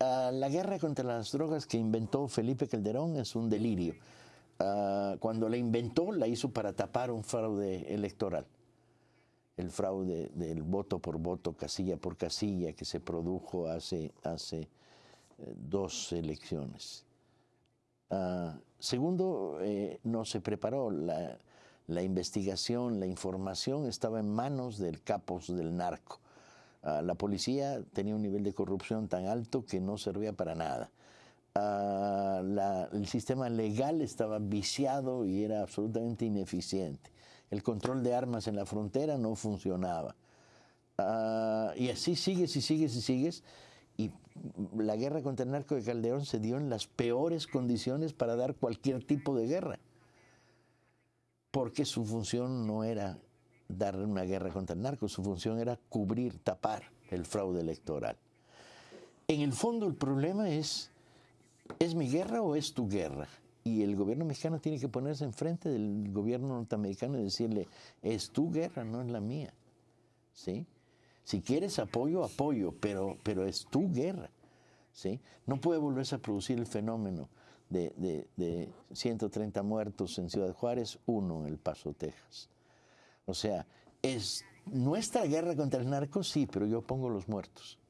ah, la guerra contra las drogas que inventó Felipe Calderón es un delirio. Ah, cuando la inventó, la hizo para tapar un fraude electoral. El fraude del voto por voto, casilla por casilla, que se produjo hace, hace eh, dos elecciones. Ah, segundo, eh, no se preparó. La, la, investigación, la información estaba en manos del capos del narco. Ah, la policía tenía un nivel de corrupción tan alto que no servía para nada. Ah, el sistema legal estaba viciado y era absolutamente ineficiente. El control de armas en la frontera no funcionaba. y así sigues y sigues y sigues y la guerra contra el narco de Calderón se dio en las peores condiciones para dar cualquier tipo de guerra. Porque su función no era dar una guerra contra el narco, su función era cubrir, tapar el fraude electoral. En el fondo el problema es, ¿es mi guerra o es tu guerra? Y el gobierno mexicano tiene que ponerse enfrente del gobierno norteamericano y decirle, es tu guerra, no es la mía. ¿Sí? Si quieres apoyo, apoyo, pero, pero es tu guerra. ¿sí? No puede volverse a producir el fenómeno de, de, 130 muertos en Ciudad Juárez, uno en El Paso, Texas. O sea, es nuestra guerra contra el narco, sí, pero yo pongo los muertos.